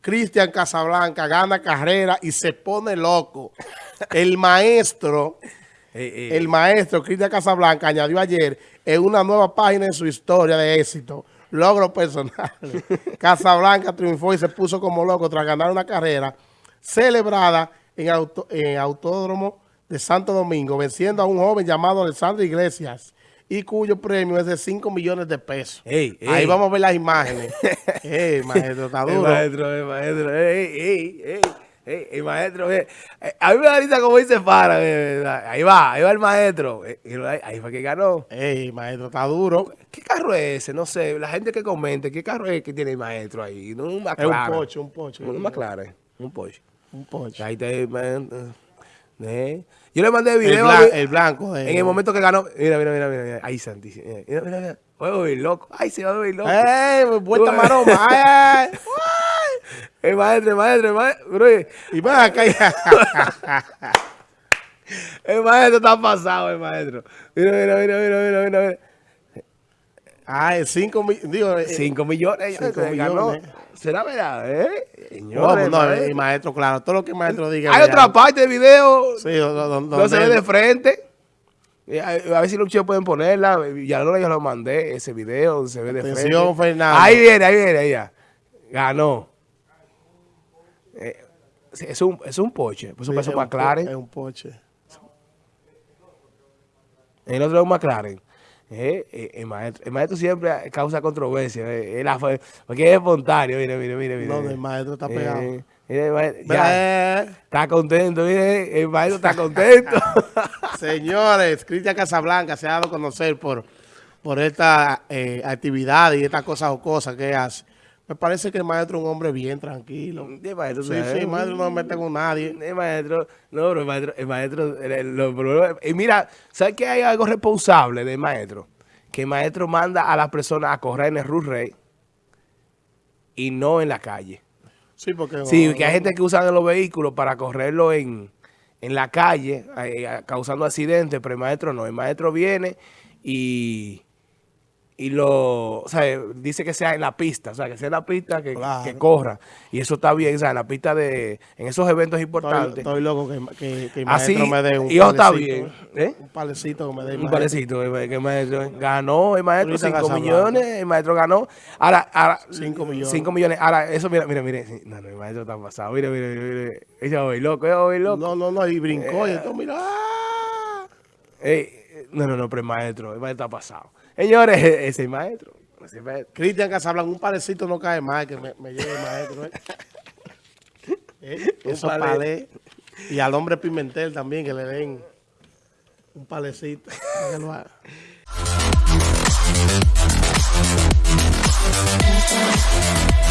Cristian Casablanca gana carrera y se pone loco. El maestro, el maestro Cristian Casablanca añadió ayer en una nueva página en su historia de éxito, logros personales. Casablanca triunfó y se puso como loco tras ganar una carrera celebrada en, en Autódromo de Santo Domingo, venciendo a un joven llamado Alessandro Iglesias y cuyo premio es de 5 millones de pesos. Ahí vamos a ver las imágenes. ey, maestro, está duro. El maestro, el maestro, ey, ey, ey. Ey, el maestro, eh, a mí me da risa como dice Fara, ahí va, ahí va el maestro, ahí fue que ganó. Ey, maestro, está duro. ¿Qué carro es ese? No sé, la gente que comente, ¿qué carro es que tiene el maestro ahí? No, un Es un pocho, un pocho. Un McLaren, un pocho. Un pocho. Ahí te, eh. Yo le mandé el video. El, blanco. en el momento que ganó. Mira, mira, mira, mira. Ahí, Santi. Mira, mira, mira. Voy a loco. Ay, se va a ver loco. ¡Eh! Vuelta maroma. ¡Ay, ay! El maestro, maestro, maestro. Y va acá. el maestro está pasado, el maestro. Mira, mira, mira, mira, mira, mira. Ah, 5 millones. 5 millones. 5 millones. ¿Será verdad? ¿Eh? Señores, no, el maestro, claro, todo lo que el maestro diga. Hay otra parte del video, sí, donde, no se ve de frente. A ver si los chicos pueden ponerla. Ya no yo lo mandé, ese video, se ve de frente. Fernando. Ahí viene, ahí viene, ahí ya. Ganó. Eh, es, un, es un poche, pues un peso McLaren. Es un poche. El otro es un McLaren. Eh, eh, el, maestro, el maestro siempre causa controversia. Eh, porque es espontáneo. Mire, mire, mire. No, el maestro está pegado. Mire, ya, está contento, mire, el maestro está contento. Señores, Cristian Casablanca se ha dado a conocer por, por esta actividad y estas cosas o cosas que hace. Me parece que el maestro es un hombre bien tranquilo. El maestro, sí, sí, el maestro no se mete con nadie. El maestro, no, pero el maestro, el maestro, y mira, ¿sabes que hay algo responsable del maestro? Que el maestro manda a las personas a correr en el Rus Rey y no en la calle. Sí, porque... Sí, que hay gente que usa los vehículos para correrlo en, en la calle, eh, causando accidentes, pero el maestro no. El maestro viene y y lo, o sea, dice que sea en la pista, o sea, que sea en la pista que, que corra. Y eso está bien, o sea, en la pista de, en esos eventos importantes. Estoy, loco que, que, que el maestro Así, me dé un y está bien. ¿eh? Un palecito que me dé Un palecito que el maestro ganó, el maestro 5 millones, el maestro ganó. Ahora, ahora 5 millones. 5 millones. Ahora, eso, mira, mira, mira. No, no, el maestro está pasado. Mira, mira, mira. Ella va loco, ella va loco. No, no, no, y brincó y esto, mira. Ey, no, no, no, pero el maestro, el maestro está pasado. Señores, ese maestro. Ese maestro. Cristian Casablanca, un parecito no cae mal que me, me lleve el maestro. ¿eh? eh Eso palé. Y al hombre Pimentel también, que le den un palecito.